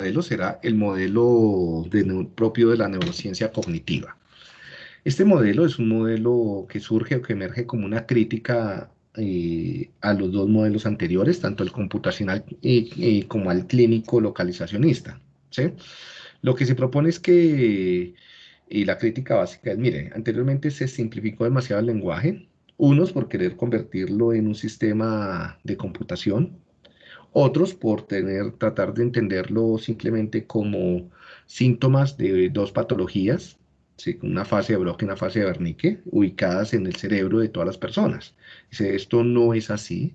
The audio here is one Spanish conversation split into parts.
modelo será el modelo propio de la neurociencia cognitiva. Este modelo es un modelo que surge o que emerge como una crítica eh, a los dos modelos anteriores, tanto el computacional como al clínico localizacionista. Lo que se propone es que, y la crítica básica es, mire, anteriormente se simplificó demasiado el lenguaje, unos por querer convertirlo en un sistema de computación, otros por tener, tratar de entenderlo simplemente como síntomas de dos patologías, una fase de Broca y una fase de Wernicke, ubicadas en el cerebro de todas las personas. Dice, esto no es así,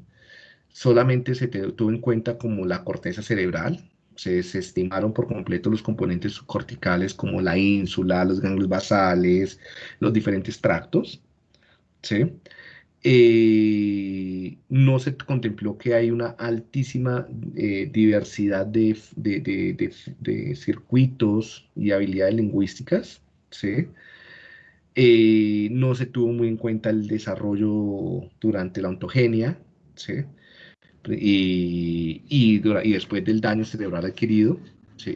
solamente se tuvo en cuenta como la corteza cerebral, se desestimaron por completo los componentes subcorticales como la ínsula, los ganglios basales, los diferentes tractos, ¿sí? Eh, no se contempló que hay una altísima eh, diversidad de, circuitos y habilidades lingüísticas, ¿sí? Eh, no se tuvo muy en cuenta el desarrollo durante la ontogenia, ¿sí? y, y, después del daño cerebral adquirido,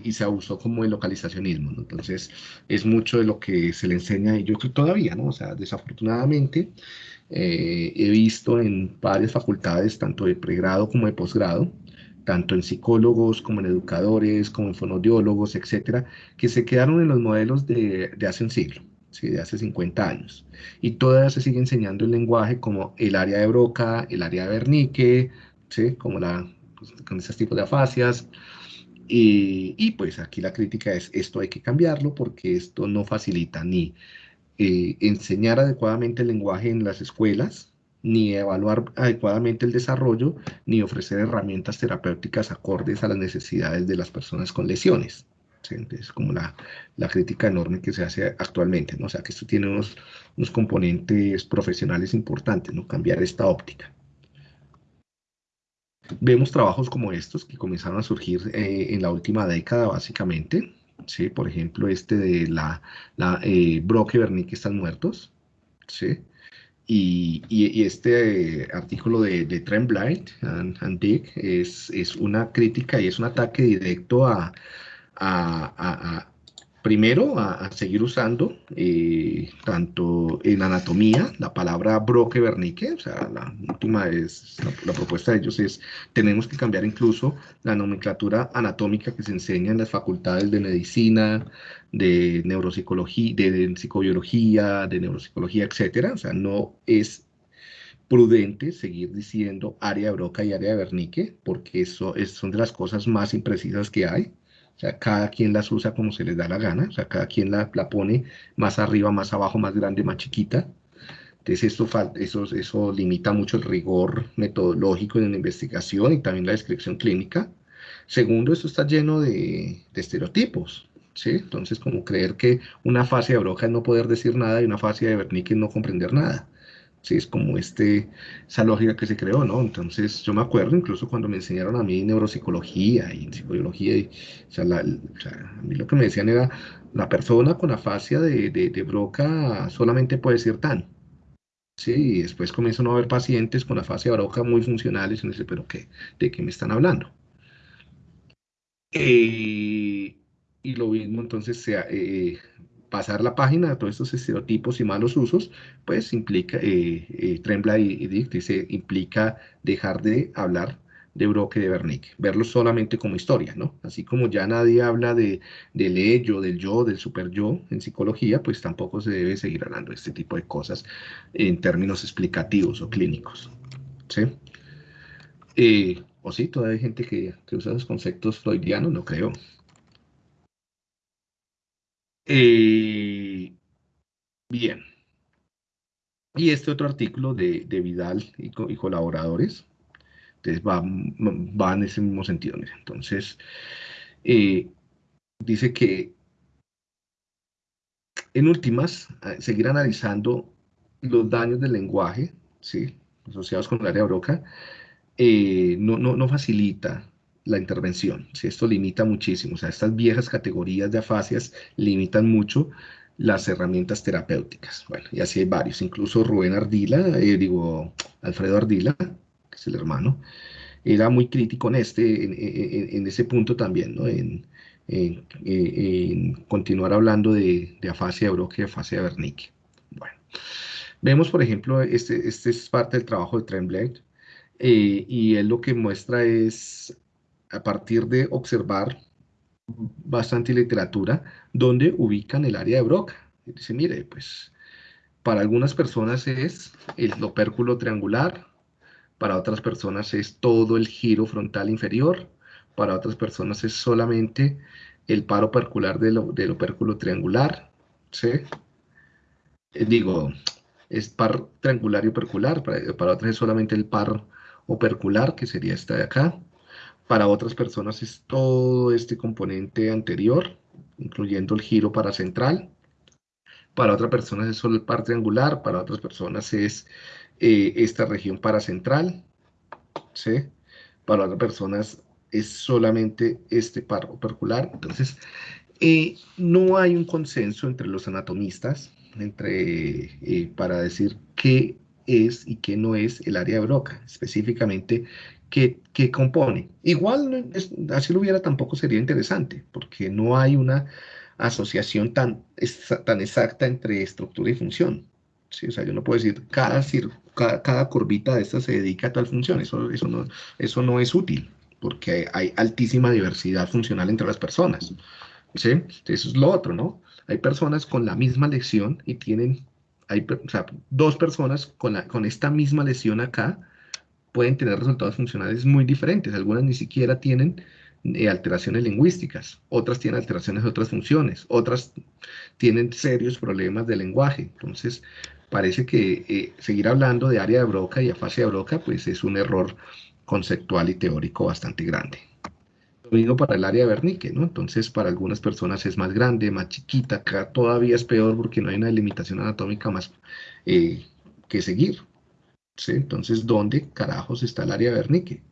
y se abusó como el localizacionismo, Entonces, es mucho de lo que se le enseña, y yo creo todavía, ¿no? O sea, desafortunadamente, eh, he visto en varias facultades, tanto de pregrado como de posgrado, tanto en psicólogos como en educadores, como en fonodiólogos, etcétera, que se quedaron en los modelos de, de hace un siglo, ¿sí? de hace 50 años. Y todavía se sigue enseñando el lenguaje como el área de Broca, el área de Wernicke, ¿sí? como la, pues, con esos tipos de afasias. Y, y, pues aquí la crítica es, esto hay que cambiarlo porque esto no facilita ni eh, enseñar adecuadamente el lenguaje en las escuelas, ni evaluar adecuadamente el desarrollo, ni ofrecer herramientas terapéuticas acordes a las necesidades de las personas con lesiones. Es como la, la, crítica enorme que se hace actualmente, ¿no? O sea, que esto tiene unos, unos componentes profesionales importantes, ¿no? Cambiar esta óptica. Vemos trabajos como estos que comenzaron a surgir eh, en la última década, básicamente. ¿Sí? Por ejemplo, este de la, la eh, Brock y están muertos, ¿sí? Y, y, este artículo de, de Trent Blight and, Dick es, es, una crítica y es un ataque directo a, a primero a, seguir usando eh, tanto en anatomía la palabra broque Wernicke, o sea, la última es, la, propuesta de ellos es, tenemos que cambiar incluso la nomenclatura anatómica que se enseña en las facultades de medicina, de neuropsicología, de, psicobiología, de neuropsicología, etcétera, o sea, no es prudente seguir diciendo área de Broca y área de Wernicke, porque eso es, son de las cosas más imprecisas que hay. O sea, cada quien las usa como se les da la gana, o sea, cada quien la, la pone más arriba, más abajo, más grande, más chiquita. Entonces, esto, eso, eso limita mucho el rigor metodológico en la investigación y también la descripción clínica. Segundo, esto está lleno de, de estereotipos, ¿sí? Entonces, como creer que una fase de Broca es no poder decir nada y una fase de Wernicke es no comprender nada. Sí, es como este, esa lógica que se creó, ¿no? Entonces, yo me acuerdo incluso cuando me enseñaron a mí neuropsicología y psicobiología, y, o, sea, a mí lo que me decían era, la persona con afasia de, de, de Broca solamente puede ser tan. Sí, y después comienzan a haber pacientes con afasia de Broca muy funcionales, y dice, ¿pero qué? ¿De qué me están hablando? Eh, y lo mismo, entonces, sea, eh, pasar la página de todos estos estereotipos y malos usos, pues implica, eh, eh Trembla y, Dick dice, implica dejar de hablar de Broca y de Wernicke, verlo solamente como historia, ¿no? Así como ya nadie habla de, del ello, del yo, del super yo en psicología, pues tampoco se debe seguir hablando de este tipo de cosas en términos explicativos o clínicos, ¿sí? Eh, o sí, todavía hay gente que, que usa los conceptos freudianos, no creo. Eh, bien. Y este otro artículo de, Vidal y, colaboradores, entonces va, va, en ese mismo sentido. Entonces, eh, dice que en últimas, seguir analizando los daños del lenguaje, ¿sí? asociados con el área Broca, eh, no, no, no facilita la intervención. Si esto limita muchísimo, o sea, estas viejas categorías de afasias limitan mucho las herramientas terapéuticas. Bueno, y así hay varios, incluso Rubén Ardila, eh, digo, Alfredo Ardila, que es el hermano, era muy crítico en, este, en, ese punto también, ¿no? En, continuar hablando de, afasia de Broca y afasia de Wernicke. Bueno, vemos, por ejemplo, este, este es parte del trabajo de Tremblay, eh, y él lo que muestra es, a partir de observar bastante literatura, donde ubican el área de Broca. Dice, mire, pues para algunas personas es el opérculo triangular, para otras personas es todo el giro frontal inferior, para otras personas es solamente el par opercular del, del opérculo triangular, ¿sí? Eh, digo, es par triangular y opercular, para, para otras es solamente el par opercular, que sería esta de acá, para otras personas es todo este componente anterior, incluyendo el giro paracentral, para otras personas es solo el par triangular, para otras personas es eh, esta región paracentral, ¿sí? Para otras personas es solamente este par opercular. Entonces, eh, no hay un consenso entre los anatomistas entre, eh, para decir qué es y qué no es el área de Broca, específicamente qué, qué compone. Igual, así lo hubiera, tampoco sería interesante, porque no hay una asociación tan, tan exacta entre estructura y función. ¿sí? O sea, yo no puedo decir, cada, cada, cada curvita de esta se dedica a tal función, eso, eso, no, eso no es útil, porque hay altísima diversidad funcional entre las personas. ¿sí? Eso es lo otro, ¿no? Hay personas con la misma lesión y tienen, hay, dos personas con, la, con esta misma lesión acá pueden tener resultados funcionales muy diferentes. Algunas ni siquiera tienen eh, alteraciones lingüísticas, otras tienen alteraciones de otras funciones, otras tienen serios problemas de lenguaje. Entonces, parece que eh, seguir hablando de área de Broca y afasia de Broca, pues es un error conceptual y teórico bastante grande. Lo mismo para el área de Wernicke, ¿no? Entonces, para algunas personas es más grande, más chiquita, todavía es peor porque no hay una delimitación anatómica más eh, que seguir. ¿Sí? Entonces, ¿dónde carajos está el área de Wernicke?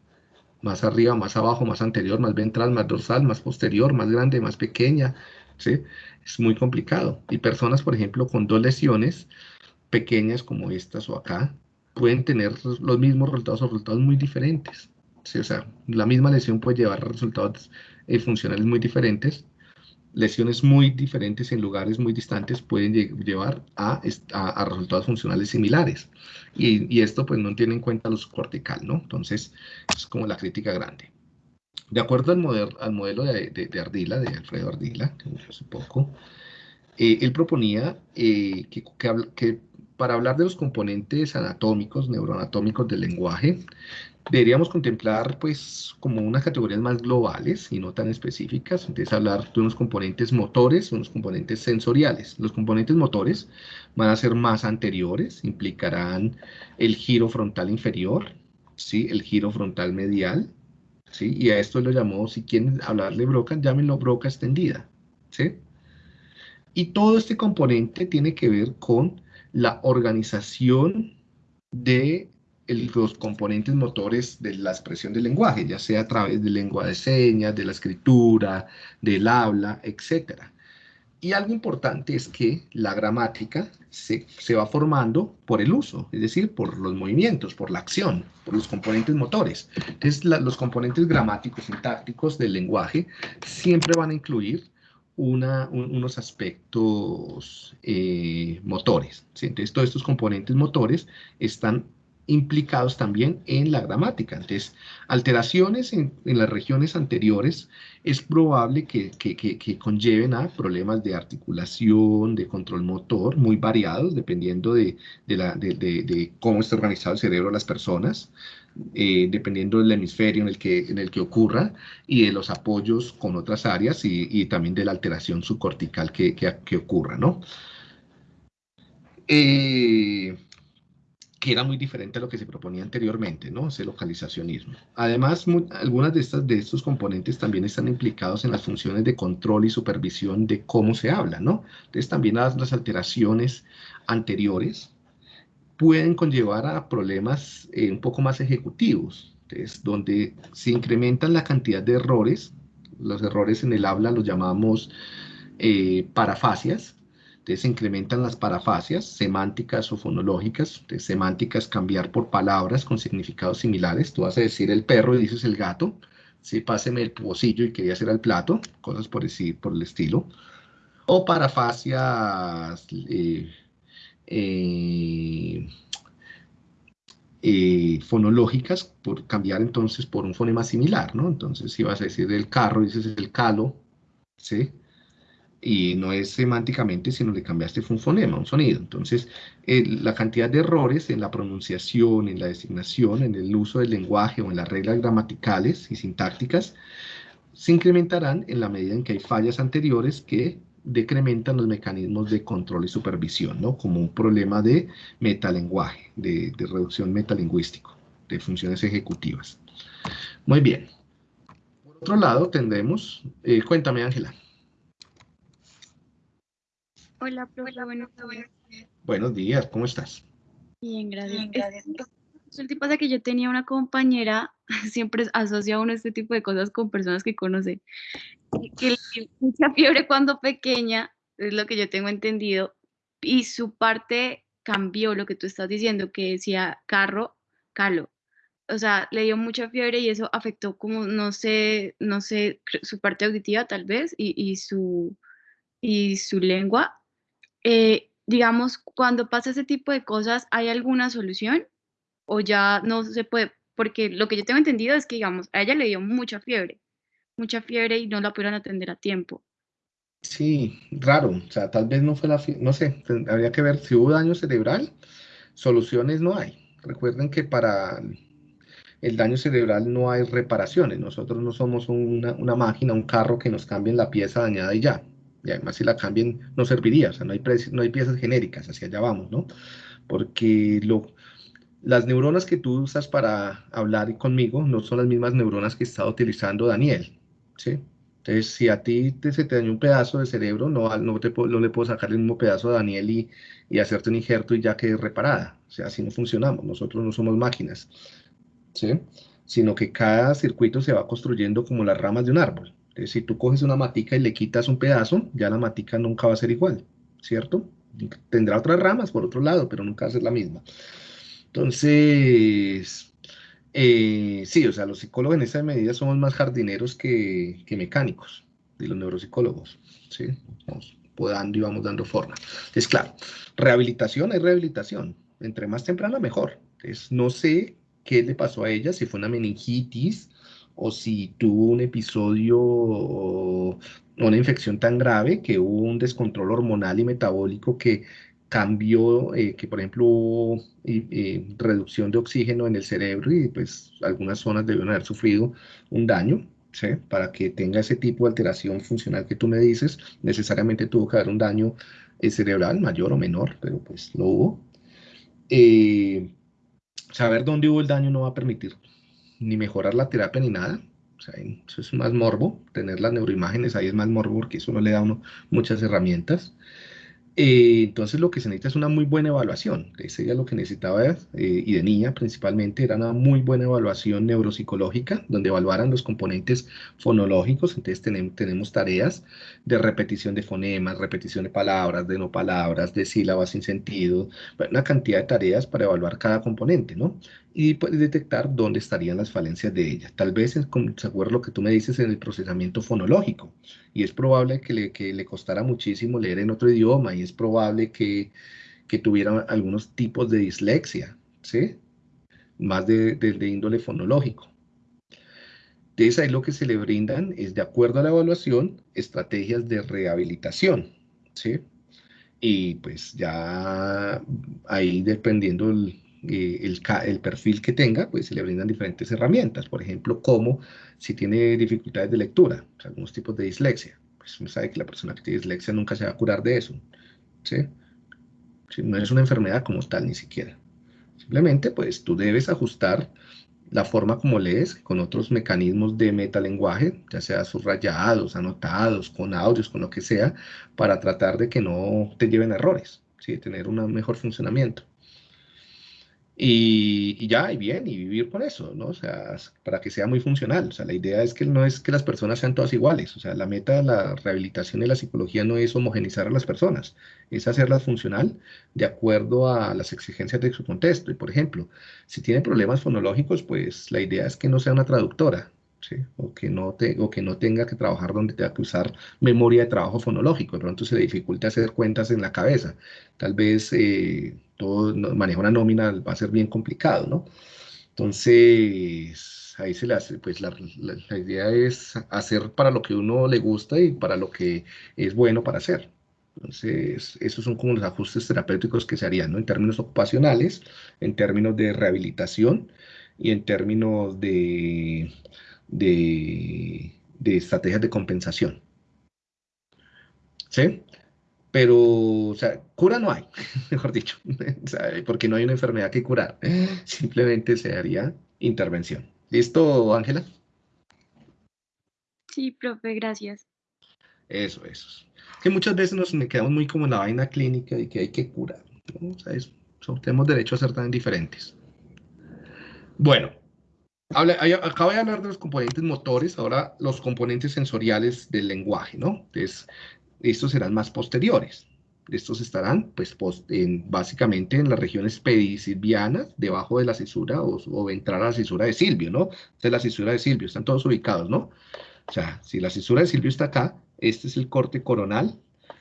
Más arriba, más abajo, más anterior, más ventral, más dorsal, más posterior, más grande, más pequeña, ¿sí? Es muy complicado. Y personas, por ejemplo, con dos lesiones pequeñas como estas o acá, pueden tener los mismos resultados o resultados muy diferentes o sea, la misma lesión puede llevar resultados eh, funcionales muy diferentes. Lesiones muy diferentes en lugares muy distantes pueden llevar a, a, resultados funcionales similares. Y, y, esto pues no tiene en cuenta los cortical, ¿no? Entonces, es como la crítica grande. De acuerdo al, modelo, al modelo de, de, Ardila, de Alfredo Ardila, que hace poco, eh, él proponía eh, que, que, que, para hablar de los componentes anatómicos, neuroanatómicos del lenguaje, deberíamos contemplar pues como unas categorías más globales y no tan específicas, entonces hablar de unos componentes motores, unos componentes sensoriales. Los componentes motores van a ser más anteriores, implicarán el giro frontal inferior, ¿sí? el giro frontal medial, ¿sí? y a esto lo llamó, si quieren hablar de broca, llámenlo broca extendida. ¿sí? Y todo este componente tiene que ver con la organización de los componentes motores de la expresión del lenguaje, ya sea a través de lengua de señas, de la escritura, del habla, etc. Y algo importante es que la gramática se, se, va formando por el uso, es decir, por los movimientos, por la acción, por los componentes motores. Entonces, los componentes gramáticos, sintácticos del lenguaje siempre van a incluir unos aspectos eh, motores. Entonces, todos estos componentes motores están implicados también en la gramática. Entonces, alteraciones en, las regiones anteriores es probable que, conlleven a problemas de articulación, de control motor, muy variados, dependiendo de, cómo está organizado el cerebro de las personas, eh, dependiendo del hemisferio en el, que, en el que ocurra y de los apoyos con otras áreas y, también de la alteración subcortical que, que, ocurra, ¿no? Eh, que era muy diferente a lo que se proponía anteriormente, ¿no? Ese localizacionismo. Además, algunas de, estas, de estos componentes también están implicados en las funciones de control y supervisión de cómo se habla, ¿no? Entonces, también las, alteraciones anteriores pueden conllevar a problemas eh, un poco más ejecutivos, entonces, donde se incrementan la cantidad de errores, los errores en el habla los llamamos eh, parafasias, Entonces se incrementan las parafasias, semánticas o fonológicas. Semánticas cambiar por palabras con significados similares. Tú vas a decir el perro y dices el gato. Sí, páseme el pocillo y quería hacer el plato. Cosas por decir, por el estilo. O parafasias eh, eh, eh, fonológicas por cambiar entonces por un fonema similar, ¿no? Entonces, si vas a decir el carro, dices el calo, ¿sí? Y no es semánticamente, sino le cambiaste un fonema, un sonido. Entonces, la cantidad de errores en la pronunciación, en la designación, en el uso del lenguaje o en las reglas gramaticales y sintácticas se incrementarán en la medida en que hay fallas anteriores que decrementan los mecanismos de control y supervisión, ¿no? Como un problema de metalenguaje, de, de reducción metalingüístico, de funciones ejecutivas. Muy bien. Por otro lado, tendremos... Eh, cuéntame, Ángela. Hola, profe. Buenos días. Buenos días, ¿cómo estás? Bien, gracias. Bien, gracias. El tipo de que yo tenía una compañera, siempre asocia uno este tipo de cosas con personas que conoce, que le mucha fiebre cuando pequeña, es lo que yo tengo entendido, y su parte cambió lo que tú estás diciendo, que decía carro, calo. O sea, le dio mucha fiebre y eso afectó como, no sé, no sé, su parte auditiva tal vez y, y su, y su lengua. Eh, digamos, cuando pasa ese tipo de cosas, ¿hay alguna solución? ¿O ya no se puede? Porque lo que yo tengo entendido es que, digamos, a ella le dio mucha fiebre, mucha fiebre y no la pudieron atender a tiempo. Sí, raro, o sea, tal vez no fue la, no sé, habría que ver si hubo daño cerebral, soluciones no hay. Recuerden que para el daño cerebral no hay reparaciones, nosotros no somos una, una máquina, un carro que nos cambien la pieza dañada y ya y además si la cambien no serviría, o sea, no hay, no hay piezas genéricas, hacia allá vamos, ¿no? Porque lo, las neuronas que tú usas para hablar conmigo no son las mismas neuronas que está utilizando Daniel, ¿sí? Entonces, si a ti te, se te dañó un pedazo de cerebro, no, no, te, no le puedo sacar el mismo pedazo a Daniel y, y hacerte un injerto y ya quede reparada. O sea, así no funcionamos, nosotros no somos máquinas, ¿sí? Sino que cada circuito se va construyendo como las ramas de un árbol si tú coges una matica y le quitas un pedazo, ya la matica nunca va a ser igual, ¿cierto? Tendrá otras ramas por otro lado, pero nunca va a ser la misma. Entonces, eh, sí, o sea, los psicólogos en esa medida somos más jardineros que, mecánicos, de los neuropsicólogos, ¿sí? Vamos podando y vamos dando forma. Es claro, rehabilitación es rehabilitación. Entre más temprana, mejor. Entonces, no sé qué le pasó a ella, si fue una meningitis, o si tuvo un episodio o una infección tan grave que hubo un descontrol hormonal y metabólico que cambió, eh, que por ejemplo hubo eh, reducción de oxígeno en el cerebro y pues algunas zonas debieron haber sufrido un daño, ¿sí? Para que tenga ese tipo de alteración funcional que tú me dices, necesariamente tuvo que haber un daño eh, cerebral, mayor o menor, pero pues lo hubo. saber dónde hubo el daño no va a permitir ni mejorar la terapia ni nada. O sea, eso es más morbo, tener las neuroimágenes ahí es más morbo porque eso no le da a uno muchas herramientas. Eh, entonces lo que se necesita es una muy buena evaluación. Ese ya lo que necesitaba, eh, y de niña principalmente, era una muy buena evaluación neuropsicológica, donde evaluaran los componentes fonológicos. Entonces tenemos, tenemos tareas de repetición de fonemas, repetición de palabras, de no palabras, de sílabas sin sentido, una cantidad de tareas para evaluar cada componente, ¿no? y puedes detectar dónde estarían las falencias de ella. Tal vez, se acuerda lo que tú me dices en el procesamiento fonológico, y es probable que le, que le costara muchísimo leer en otro idioma, y es probable que, que tuviera algunos tipos de dislexia, ¿sí? Más de, índole fonológico. Entonces ahí lo que se le brindan es, de acuerdo a la evaluación, estrategias de rehabilitación, ¿sí? Y pues ya ahí dependiendo el, eh, perfil que tenga, pues se le brindan diferentes herramientas. Por ejemplo, como si tiene dificultades de lectura, algunos tipos de dislexia. Pues uno sabe que la persona que tiene dislexia nunca se va a curar de eso. ¿Sí? No es una enfermedad como tal ni siquiera. Simplemente, pues tú debes ajustar la forma como lees con otros mecanismos de metalenguaje, ya sea subrayados, anotados, con audios, con lo que sea, para tratar de que no te lleven errores, ¿sí? tener un mejor funcionamiento. Y, ya, y bien, y vivir con eso, ¿no? O sea, para que sea muy funcional. O sea, la idea es que no es que las personas sean todas iguales. O sea, la meta de la rehabilitación y la psicología no es homogenizar a las personas, es hacerlas funcional de acuerdo a las exigencias de su contexto. Y, por ejemplo, si tiene problemas fonológicos, pues la idea es que no sea una traductora, o, que no te, que no tenga que trabajar donde tenga que usar memoria de trabajo fonológico, de pronto se le dificulta hacer cuentas en la cabeza, tal vez eh, todo manejar una nómina va a ser bien complicado, ¿no? Entonces, ahí se le hace, pues la, idea es hacer para lo que uno le gusta y para lo que es bueno para hacer. Entonces, esos son como los ajustes terapéuticos que se harían, ¿no? En términos ocupacionales, en términos de rehabilitación y en términos de, de, estrategias de compensación. ¿Sí? Pero, o sea, cura no hay, mejor dicho, porque no hay una enfermedad que curar. Simplemente se haría intervención. ¿Listo, Ángela? Sí, profe, gracias. Eso, eso. Que muchas veces nos quedamos muy como en la vaina clínica y que hay que curar. O sea, tenemos derecho a ser tan diferentes. Bueno, acabo de hablar de los componentes motores, ahora los componentes sensoriales del lenguaje, ¿no? Entonces, estos serán más posteriores. Estos estarán, pues, en, básicamente en las regiones pedisilvianas, debajo de la cisura o, o entrar a la cisura de Silvio, ¿no? Esta es la cisura de Silvio, están todos ubicados, ¿no? O sea, si la cisura de Silvio está acá, este es el corte coronal,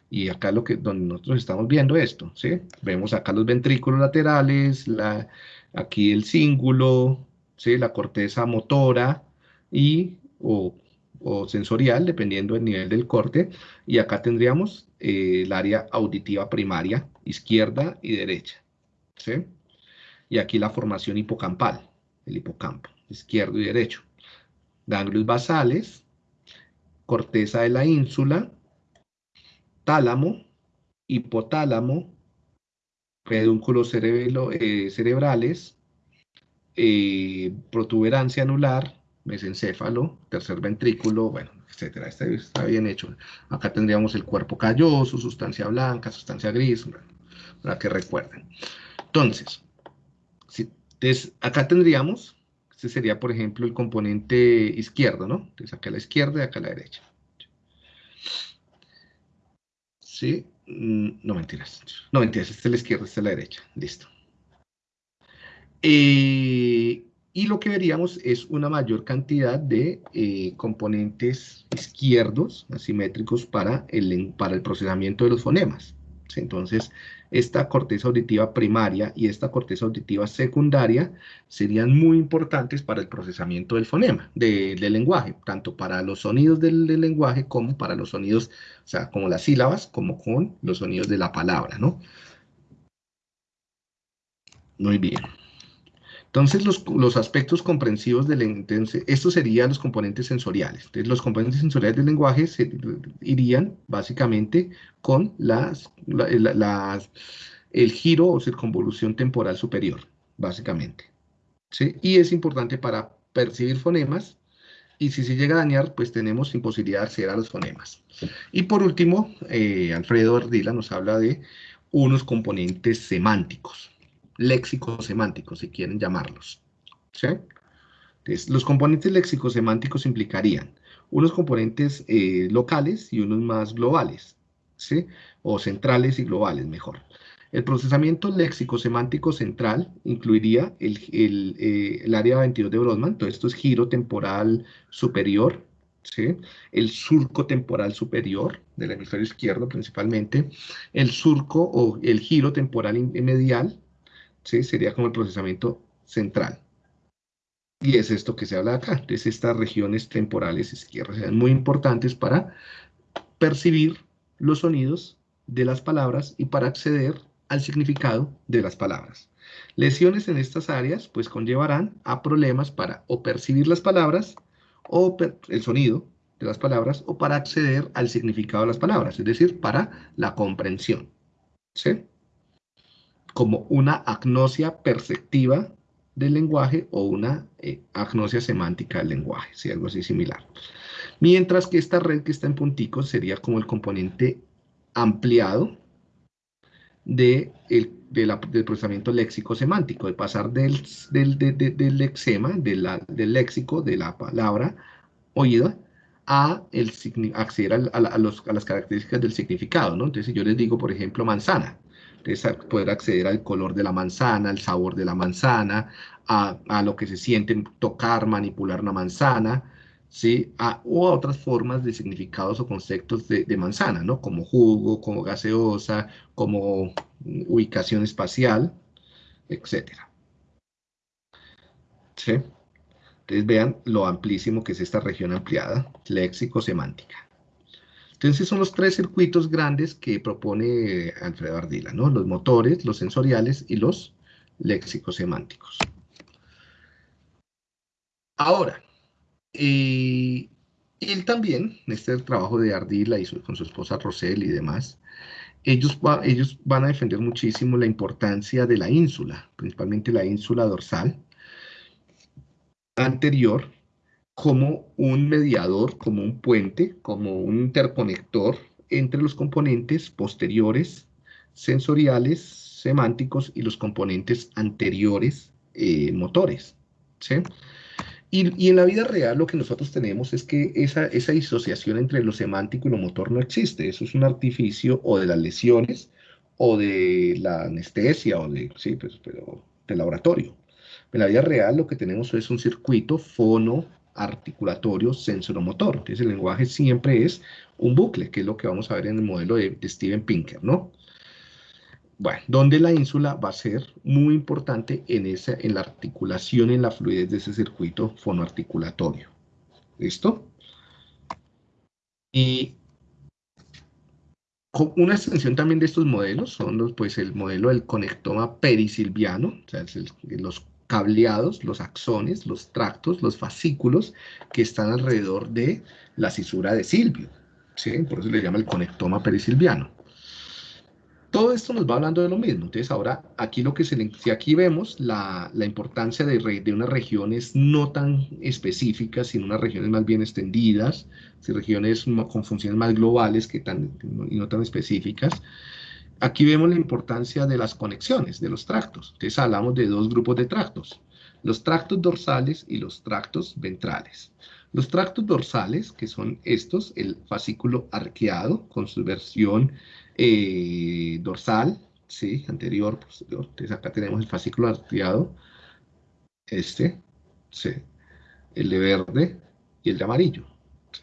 y acá lo que, donde nosotros estamos viendo esto, ¿sí? Vemos acá los ventrículos laterales, la, aquí el cíngulo, la corteza motora y o, sensorial, dependiendo del nivel del corte. Y acá tendríamos eh, el área auditiva primaria, izquierda y derecha. Y aquí la formación hipocampal, el hipocampo, izquierdo y derecho. Ganglios basales, corteza de la ínsula, tálamo, hipotálamo, pedúnculos eh, cerebrales, eh, protuberancia anular, mesencéfalo, tercer ventrículo, bueno, etcétera. Este está bien hecho. Acá tendríamos el cuerpo calloso, sustancia blanca, sustancia gris, para que recuerden. Entonces, si, acá tendríamos, este sería, por ejemplo, el componente izquierdo, ¿no? Entonces, acá a la izquierda y acá a la derecha. ¿Sí? Mm, no, mentiras. No, mentiras. Esta es la izquierda, esta es la derecha. Listo. Eh, y lo que veríamos es una mayor cantidad de eh, componentes izquierdos asimétricos para el, para el procesamiento de los fonemas. Entonces, esta corteza auditiva primaria y esta corteza auditiva secundaria serían muy importantes para el procesamiento del fonema, del lenguaje, tanto para los sonidos del, del, lenguaje como para los sonidos, o sea, como las sílabas, como con los sonidos de la palabra, ¿no? Muy bien. Entonces, los, aspectos comprensivos del lenguaje, estos serían los componentes sensoriales. Entonces, los componentes sensoriales del lenguaje irían básicamente con las, el giro o circunvolución temporal superior, básicamente. Y es importante para percibir fonemas, y si se llega a dañar, pues tenemos imposibilidad de acceder a los fonemas. Y por último, eh, Alfredo Ardila nos habla de unos componentes semánticos léxicos semánticos, si quieren llamarlos. ¿sí? Entonces, los componentes léxicos semánticos implicarían unos componentes eh, locales y unos más globales, ¿sí? o centrales y globales, mejor. El procesamiento léxico semántico central incluiría el, el, eh, el área 22 de Brodmann, todo esto es giro temporal superior, ¿sí? el surco temporal superior del hemisferio izquierdo principalmente, el surco o el giro temporal medial, sería como el procesamiento central. Y es esto que se habla acá. Entonces, estas regiones temporales izquierdas sean muy importantes para percibir los sonidos de las palabras y para acceder al significado de las palabras. Lesiones en estas áreas pues conllevarán a problemas para o percibir las palabras o el sonido de las palabras o para acceder al significado de las palabras, es decir, para la comprensión. ¿Sí? Como una agnosia perceptiva del lenguaje o una eh, agnosia semántica del lenguaje, si algo así similar. Mientras que esta red que está en punticos sería como el componente ampliado de del procesamiento léxico-semántico, de pasar del, del, del lexema, del léxico, de la palabra oída, a el, acceder a, a, los, a, las características del significado, ¿no? Entonces, si yo les digo, por ejemplo, manzana, entonces poder acceder al color de la manzana, al sabor de la manzana, a, a lo que se siente tocar, manipular una manzana, ¿sí? O a otras formas de significados o conceptos de, de, manzana, ¿no? Como jugo, como gaseosa, como ubicación espacial, etc. ¿Sí? Entonces vean lo amplísimo que es esta región ampliada, léxico-semántica. Entonces son los tres circuitos grandes que propone Alfredo Ardila, ¿no? Los motores, los sensoriales y los léxicos semánticos. Ahora, él también, este es el trabajo de Ardila y con su esposa Rosel y demás, ellos, ellos van a defender muchísimo la importancia de la ínsula, principalmente la ínsula dorsal, anterior como un mediador, como un puente, como un interconector entre los componentes posteriores, sensoriales, semánticos y los componentes anteriores, eh, motores. ¿sí? Y, en la vida real lo que nosotros tenemos es que esa, esa disociación entre lo semántico y lo motor no existe. Eso es un artificio o de las lesiones o de la anestesia o de, sí, pues, pero, del laboratorio. En la vida real lo que tenemos es un circuito fono articulatorio sensoromotor. Entonces el lenguaje siempre es un bucle, que es lo que vamos a ver en el modelo de, Steven Pinker, ¿no? Bueno, donde la ínsula va a ser muy importante en, esa, en la articulación, en la fluidez de ese circuito fonoarticulatorio. ¿Listo? Y una extensión también de estos modelos son los, pues, el modelo del conectoma perisilviano, o sea, los cableados, los axones, los tractos, los fascículos que están alrededor de la cisura de Silvio. ¿sí? Por eso le llama el conectoma perisilviano. Todo esto nos va hablando de lo mismo. Entonces ahora aquí lo que se si aquí vemos la, la importancia de, de, unas regiones no tan específicas, sino unas regiones más bien extendidas, si regiones con funciones más globales que tan, y no tan específicas, Aquí vemos la importancia de las conexiones, de los tractos. Entonces hablamos de dos grupos de tractos, los tractos dorsales y los tractos ventrales. Los tractos dorsales, que son estos, el fascículo arqueado con su versión eh, dorsal, ¿sí? anterior, posterior. Entonces acá tenemos el fascículo arqueado, este, el de verde y el de amarillo.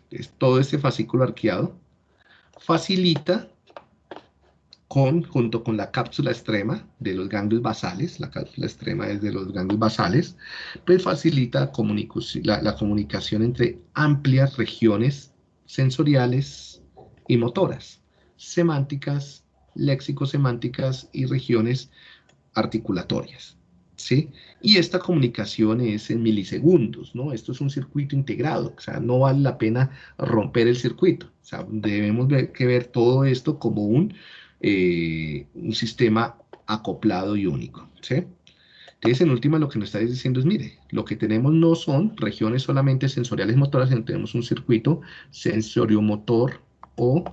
Entonces, todo este fascículo arqueado facilita junto con la cápsula extrema de los ganglios basales, la cápsula extrema es de los ganglios basales, pues facilita la, la comunicación entre amplias regiones sensoriales y motoras, semánticas, léxico-semánticas y regiones articulatorias. ¿Sí? Y esta comunicación es en milisegundos, ¿no? Esto es un circuito integrado, o sea, no vale la pena romper el circuito, o sea, debemos ver, que ver todo esto como un eh, un sistema acoplado y único. Entonces, en última, lo que nos está diciendo es, mire, lo que tenemos no son regiones solamente sensoriales motoras, sino tenemos un circuito sensoriomotor o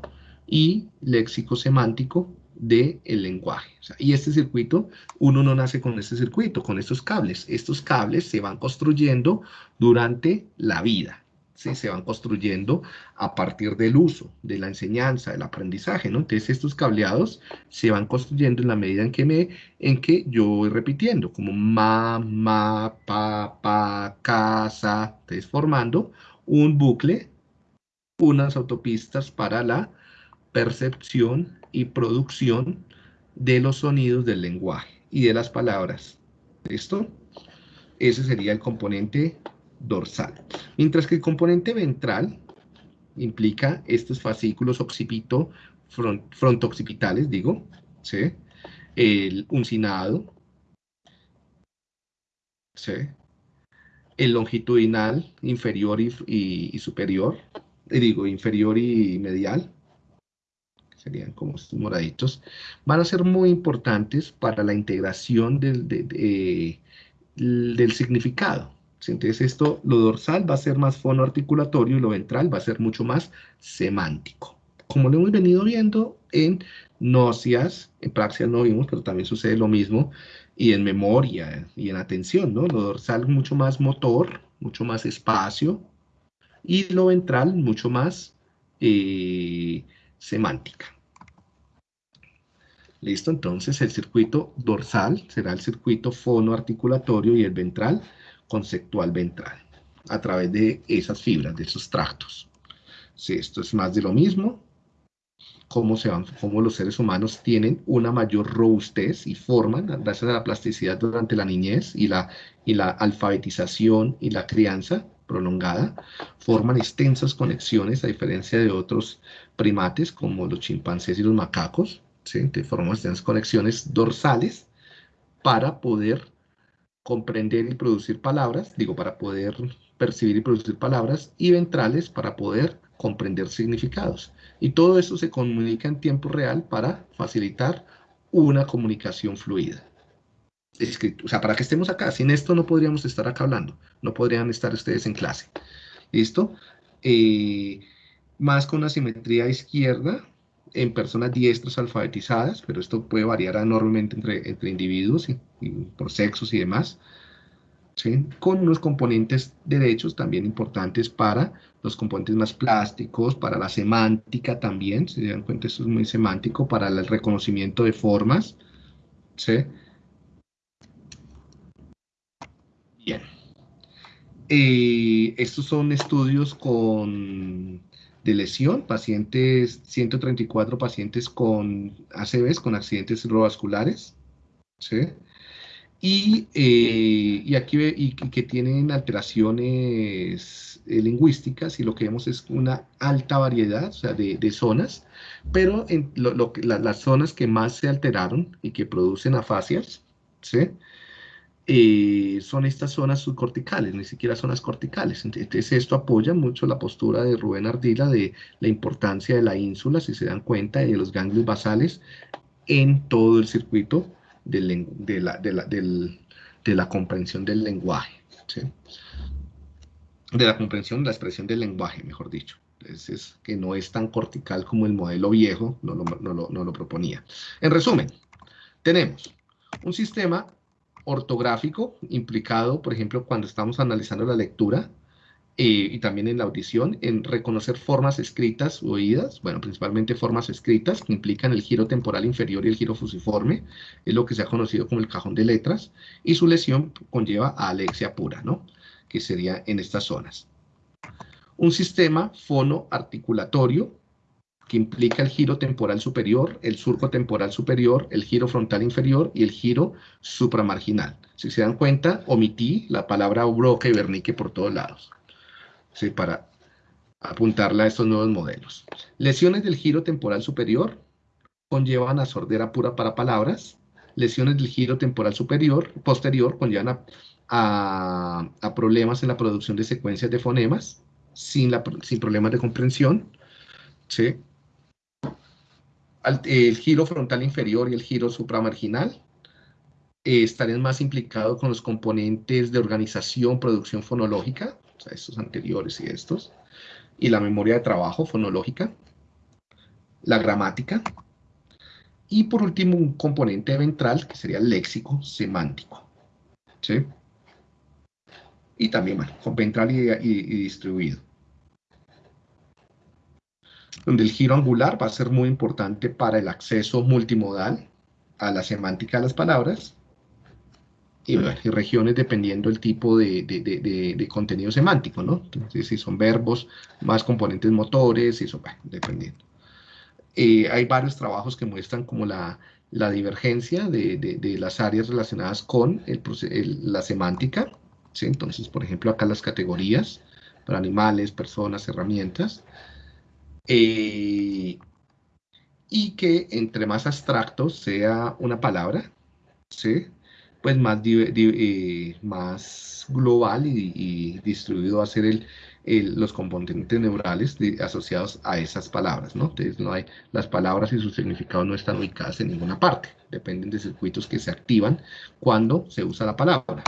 y léxico semántico del el lenguaje. y este circuito, uno no nace con este circuito, con estos cables. Estos cables se van construyendo durante la vida se van construyendo a partir del uso, de la enseñanza, del aprendizaje, ¿no? Entonces estos cableados se van construyendo en la medida en que, me, en que yo voy repitiendo, como ma, ma, pa, pa, casa, entonces formando un bucle, unas autopistas para la percepción y producción de los sonidos del lenguaje y de las palabras. ¿Listo? Ese sería el componente dorsal. Mientras que el componente ventral implica estos fascículos occipito, front, digo, ¿sí? el uncinado, ¿sí? el longitudinal inferior y, superior, eh, digo, inferior y medial, serían como estos moraditos, van a ser muy importantes para la integración del, del significado. Entonces esto, lo dorsal va a ser más fonoarticulatorio y lo ventral va a ser mucho más semántico. como lo hemos venido viendo en nocias, en praxias no vimos, pero también sucede lo mismo, y en memoria y en atención, ¿no? Lo dorsal mucho más motor, mucho más espacio, y lo ventral mucho más eh, semántica. ¿Listo? Entonces el circuito dorsal será el circuito fonoarticulatorio y el ventral conceptual ventral, a través de esas fibras, de esos tractos. Si esto es más de lo mismo, cómo, se van, cómo los seres humanos tienen una mayor robustez y forman, gracias a la plasticidad durante la niñez y la, y la alfabetización y la crianza prolongada, forman extensas conexiones, a diferencia de otros primates como los chimpancés y los macacos, ¿sí? forman extensas conexiones dorsales para poder comprender y producir palabras, digo, para poder percibir y producir palabras, y ventrales para poder comprender significados. Y todo eso se comunica en tiempo real para facilitar una comunicación fluida. O sea, para que estemos acá, sin esto no podríamos estar acá hablando, no podrían estar ustedes en clase. ¿Listo? Eh, más con la simetría izquierda en personas diestras alfabetizadas, pero esto puede variar enormemente entre, entre individuos y por sexos y demás con unos componentes derechos también importantes para los componentes más plásticos, para la semántica también, si se dan cuenta, esto es muy semántico, para el reconocimiento de formas. Bien. Eh, estos son estudios con, de lesión, pacientes, 134 pacientes con ACVs, con accidentes cerebrovasculares. ¿sí? y, eh, y aquí y, que tienen alteraciones eh, lingüísticas y lo que vemos es una alta variedad o sea, de, de zonas, pero en lo, las zonas que más se alteraron y que producen afasias, ¿sí? Eh, son estas zonas subcorticales, ni siquiera zonas corticales. Entonces esto apoya mucho la postura de Rubén Ardila de la importancia de la ínsula, si se dan cuenta, de los ganglios basales en todo el circuito de, la, de, la, comprensión del lenguaje. De la comprensión, la expresión del lenguaje, mejor dicho. Entonces, que no es tan cortical como el modelo viejo no lo proponía. En resumen, tenemos un sistema ortográfico implicado, por ejemplo, cuando estamos analizando la lectura, eh, y también en la audición, en reconocer formas escritas o oídas, bueno, principalmente formas escritas que implican el giro temporal inferior y el giro fusiforme, es lo que se ha conocido como el cajón de letras, y su lesión conlleva a alexia pura, ¿no? Que sería en estas zonas. Un sistema fonoarticulatorio que implica el giro temporal superior, el surco temporal superior, el giro frontal inferior y el giro supramarginal. Si se dan cuenta, omití la palabra broca y vernique por todos lados para apuntarla a estos nuevos modelos. Lesiones del giro temporal superior conllevan a sordera pura para palabras. Lesiones del giro temporal superior, posterior conllevan a, problemas en la producción de secuencias de fonemas sin, sin problemas de comprensión. El giro frontal inferior y el giro supramarginal eh, más implicados con los componentes de organización, producción fonológica, o sea, estos anteriores y estos, y la memoria de trabajo fonológica, la gramática, y por último un componente ventral que sería el léxico semántico. ¿sí? Y también, bueno, ventral y distribuido. Donde el giro angular va a ser muy importante para el acceso multimodal a la semántica de las palabras y, regiones dependiendo del tipo de, contenido semántico, ¿no? Entonces, si son verbos, más componentes motores, eso, bueno, dependiendo. Eh, hay varios trabajos que muestran como la, divergencia de, las áreas relacionadas con la semántica, ¿sí? Entonces, por ejemplo, acá las categorías para animales, personas, herramientas, eh, y que entre más abstracto sea una palabra, ¿sí? pues más, eh, global y, distribuido va a ser el, los componentes neurales asociados a esas palabras, ¿no? Entonces no hay, las palabras y sus significados no están ubicadas en ninguna parte, dependen de circuitos que se activan cuando se usa la palabra.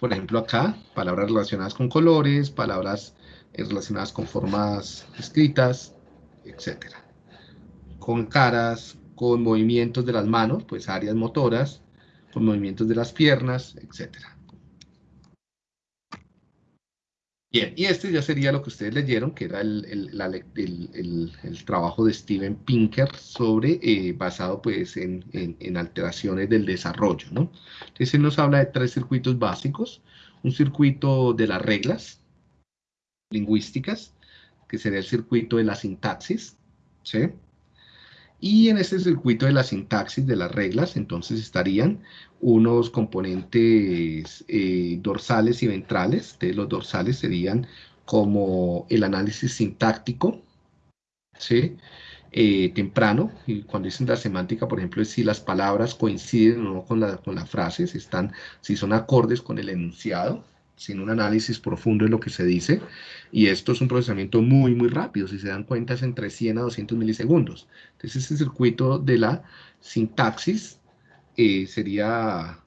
por ejemplo acá, palabras relacionadas con colores, palabras relacionadas con formas escritas, etc. Con caras, con movimientos de las manos, pues áreas motoras, con movimientos de las piernas, etc. Bien, y este ya sería lo que ustedes leyeron, que era el, trabajo de Steven Pinker sobre, eh, basado pues en, alteraciones del desarrollo, ¿no? Entonces él nos habla de tres circuitos básicos, un circuito de las reglas lingüísticas, que sería el circuito de la sintaxis, ¿sí? Y en este circuito de la sintaxis de las reglas, entonces estarían unos componentes eh, dorsales y ventrales. De los dorsales serían como el análisis sintáctico, ¿sí? Eh, temprano, y cuando dicen la semántica, por ejemplo, es si las palabras coinciden o no con la, con la frase, si, están, si son acordes con el enunciado, sin un análisis profundo de lo que se dice, y esto es un procesamiento muy, muy rápido, si se dan cuenta es entre 100 a 200 milisegundos. Entonces, este circuito de la sintaxis eh, sería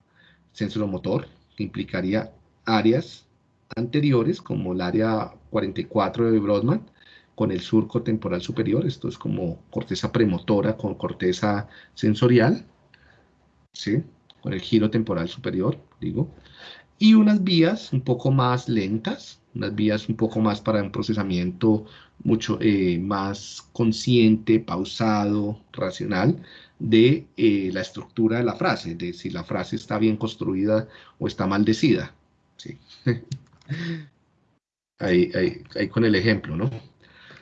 sensoromotor, implicaría áreas anteriores, como el área 44 de Brodmann, con el surco temporal superior, esto es como corteza premotora con corteza sensorial, ¿sí? con el giro temporal superior, digo, y unas vías un poco más lentas, unas vías un poco más para un procesamiento mucho eh, más consciente, pausado, racional de eh, la estructura de la frase, de si la frase está bien construida o está maldecida. Sí. ahí, ahí, con el ejemplo, ¿no?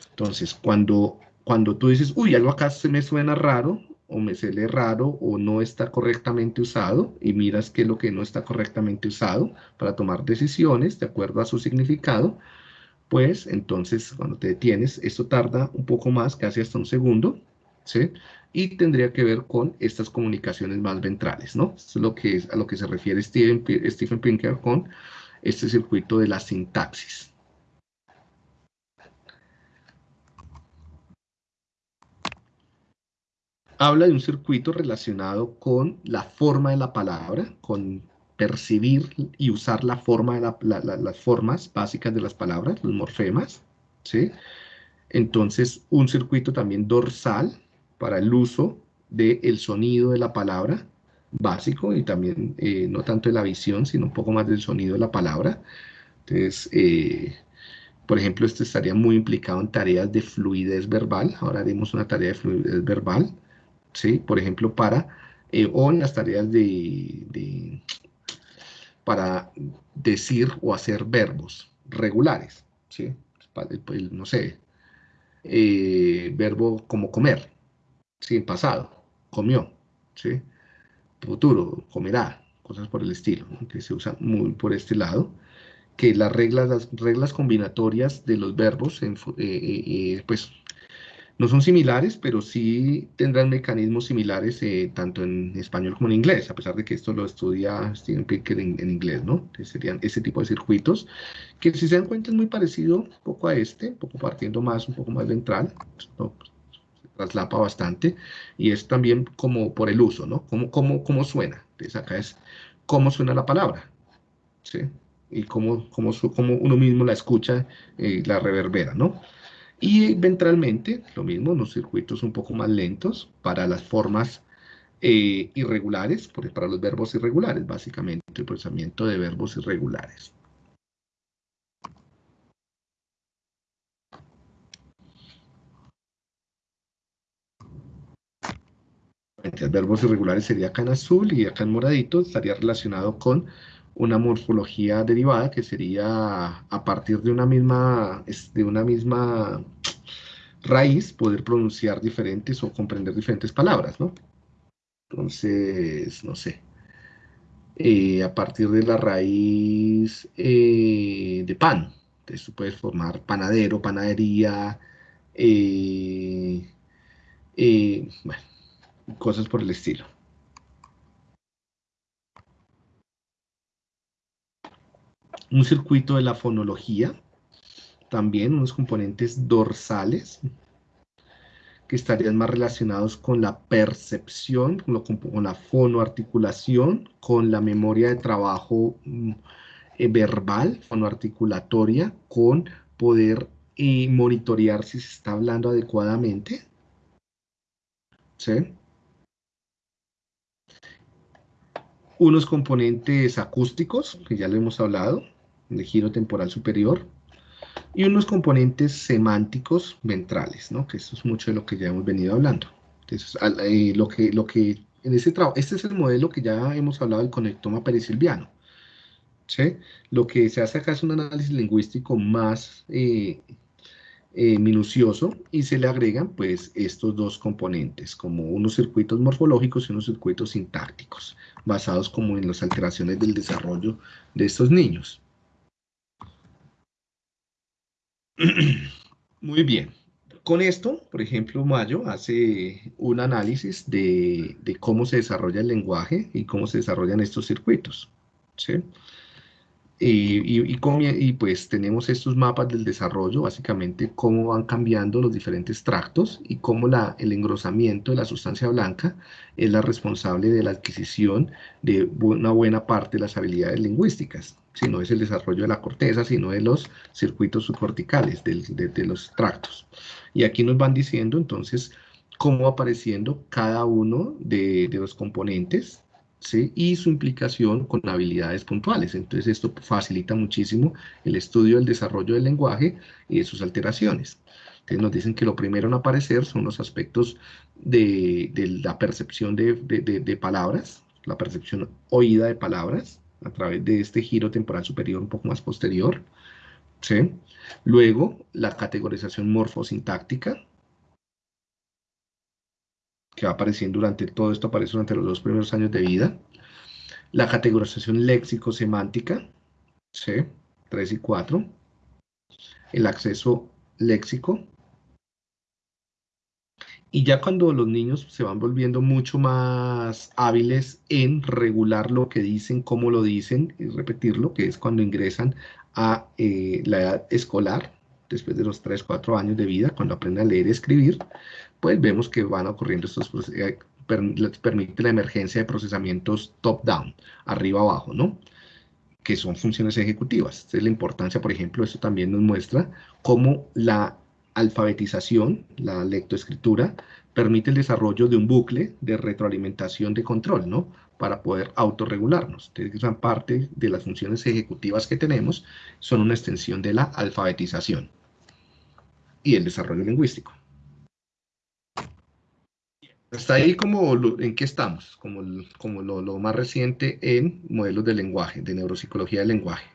Entonces, cuando, cuando tú dices, uy, algo acá se me suena raro, o me sale raro o no está correctamente usado y miras qué es lo que no está correctamente usado para tomar decisiones de acuerdo a su significado, pues entonces cuando te detienes, esto tarda un poco más, casi hasta un segundo, ¿sí? Y tendría que ver con estas comunicaciones más ventrales, ¿no? Esto es, lo que a lo que se refiere Stephen, Stephen Pinker con este circuito de la sintaxis. Habla de un circuito relacionado con la forma de la palabra, con percibir y usar la forma de las formas básicas de las palabras, los morfemas, ¿sí? Entonces, un circuito también dorsal para el uso del sonido de la palabra básico y también eh, no tanto de la visión, sino un poco más del sonido de la palabra. Entonces, eh, por ejemplo, esto estaría muy implicado en tareas de fluidez verbal. Ahora haremos una tarea de fluidez verbal. ¿Sí? Por ejemplo, para, eh, o en las tareas de, para decir o hacer verbos regulares, ¿sí? no sé, eh, verbo como comer, ¿sí? Pasado, comió, ¿sí? Futuro, comerá, cosas por el estilo, que se usan muy por este lado, que las reglas, las reglas combinatorias de los verbos, eh, pues no son similares, pero sí tendrán mecanismos similares eh, tanto en español como en inglés, a pesar de que esto lo estudia Steven Pinker en, inglés, ¿no? serían ese tipo de circuitos, que si se dan cuenta es muy parecido un poco a este, un poco partiendo más, un poco más ventral, ¿no? se traslapa bastante, y es también como por el uso, ¿no? ¿Cómo, cómo, cómo suena? Entonces acá es cómo suena la palabra, ¿sí? Y cómo, cómo, cómo uno mismo la escucha y la reverbera, ¿no? Y ventralmente, lo mismo, unos circuitos un poco más lentos para las formas eh, irregulares, para los verbos irregulares, básicamente, el procesamiento de verbos irregulares. Verbos irregulares sería acá en azul y acá en moradito estaría relacionado con una morfología derivada que sería a partir de una misma, de una misma raíz poder pronunciar diferentes o comprender diferentes palabras, ¿no? Entonces, no sé, eh, a partir de la raíz eh, de pan, entonces tú puedes formar panadero, panadería, eh, bueno, cosas por el estilo. Un circuito de la fonología, también unos componentes dorsales, que estarían más relacionados con la percepción, con, la fonoarticulación, con la memoria de trabajo mm, eh, verbal, fonoarticulatoria, con poder eh, monitorear si se está hablando adecuadamente. Unos componentes acústicos, que ya lo hemos hablado, de giro temporal superior, y unos componentes semánticos ventrales, ¿no? que eso es mucho de lo que ya hemos venido hablando. Entonces, eh, lo que, lo que en ese trabajo, este es el modelo que ya hemos hablado del conectoma perisilviano. ¿sí? Lo que se hace acá es un análisis lingüístico más eh, eh, minucioso y se le agregan pues estos dos componentes, como unos circuitos morfológicos y unos circuitos sintácticos, basados como en las alteraciones del desarrollo de estos niños. Muy bien. Con esto, por ejemplo, Mayo hace un análisis de, cómo se desarrolla el lenguaje y cómo se desarrollan estos circuitos. ¿sí? Y, y, pues tenemos estos mapas del desarrollo, básicamente cómo van cambiando los diferentes tractos y cómo la, el engrosamiento de la sustancia blanca es la responsable de la adquisición de una buena parte de las habilidades lingüísticas. Si no es el desarrollo de la corteza, sino de los circuitos subcorticales, de, los tractos. Y aquí nos van diciendo entonces cómo apareciendo cada uno de, de los componentes y su implicación con habilidades puntuales. Entonces esto facilita muchísimo el estudio del desarrollo del lenguaje y de sus alteraciones. Entonces nos dicen que lo primero en aparecer son los aspectos de, la percepción de, de, palabras, la percepción oída de palabras, a través de este giro temporal superior un poco más posterior. ¿sí? Luego, la categorización morfosintáctica, que va apareciendo durante todo esto, aparece durante los dos primeros años de vida. La categorización léxico-semántica, C, 3 y 4. El acceso léxico. Y ya cuando los niños se van volviendo mucho más hábiles en regular lo que dicen, cómo lo dicen y repetirlo, que es cuando ingresan a eh, la edad escolar, después de los 3, 4 años de vida, cuando aprenden a leer y escribir, pues vemos que van ocurriendo estos eh, permite la emergencia de procesamientos top-down, arriba-abajo, ¿no? Que son funciones ejecutivas. es la importancia, por ejemplo, esto también nos muestra cómo la alfabetización, la lectoescritura, permite el desarrollo de un bucle de retroalimentación de control, ¿no? Para poder autorregularnos. Entonces, gran parte de las funciones ejecutivas que tenemos son una extensión de la alfabetización y el desarrollo lingüístico. Está ahí como en qué estamos, como, como lo, más reciente en modelos de lenguaje, de neuropsicología del lenguaje.